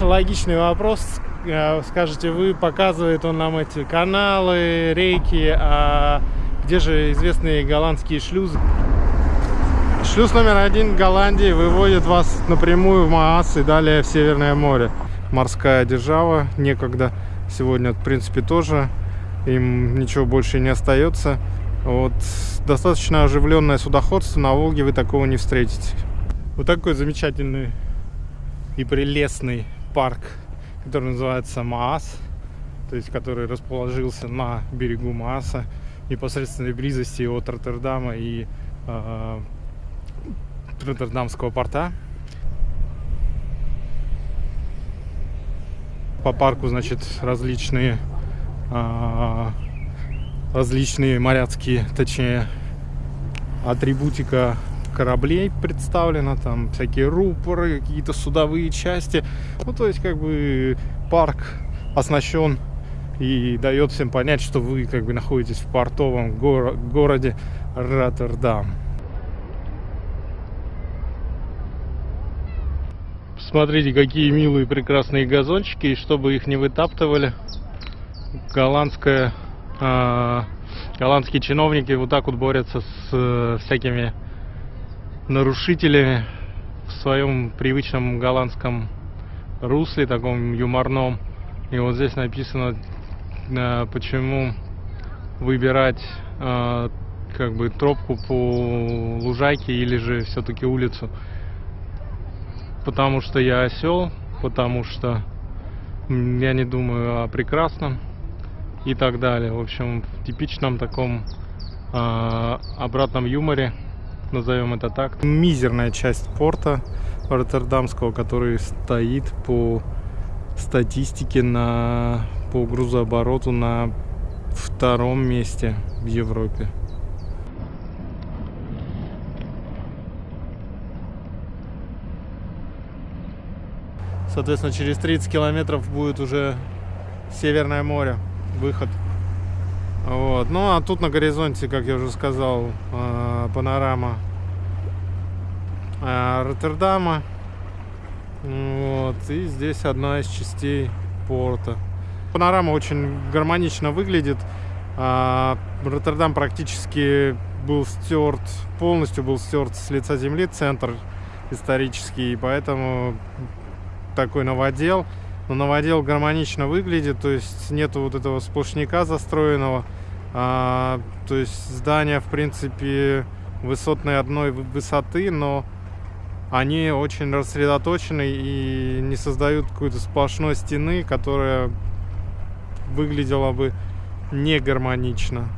Логичный вопрос. Э, Скажете вы, показывает он нам эти каналы, реки, а где же известные голландские шлюзы? Шлюз номер один Голландии выводит вас напрямую в Маас и далее в Северное море. Морская держава некогда, сегодня в принципе тоже, им ничего больше не остается. Вот достаточно оживленное судоходство, на Волге вы такого не встретите. Вот такой замечательный и прелестный парк, который называется Маас, то есть который расположился на берегу Мааса, непосредственной близости от Роттердама и э, Роттердамского порта. По парку, значит, различные э, различные моряцкие, точнее, атрибутика кораблей представлена, там всякие рупоры, какие-то судовые части. Ну, то есть, как бы, парк оснащен и дает всем понять, что вы, как бы, находитесь в портовом горо городе Роттердам. Смотрите, какие милые прекрасные газончики, и чтобы их не вытаптывали, голландская а, голландские чиновники вот так вот борются с э, всякими нарушителями в своем привычном голландском русле, таком юморном. И вот здесь написано, э, почему выбирать э, как бы тропку по лужайке или же все-таки улицу. Потому что я осел, потому что я не думаю о прекрасном и так далее. В общем, в типичном таком э, обратном юморе, назовем это так. Мизерная часть порта Роттердамского, который стоит по статистике на, по грузообороту на втором месте в Европе. Соответственно, через 30 километров будет уже Северное море выход. Вот. Ну а тут на горизонте, как я уже сказал, э, панорама э, Роттердама. Вот. И здесь одна из частей порта. Панорама очень гармонично выглядит. А Роттердам практически был стерт, полностью был стерт с лица земли, центр исторический, поэтому такой новодел но новодел гармонично выглядит, то есть нету вот этого сплошняка застроенного. А, то есть здания, в принципе, высотные одной высоты, но они очень рассредоточены и не создают какой-то сплошной стены, которая выглядела бы не гармонично.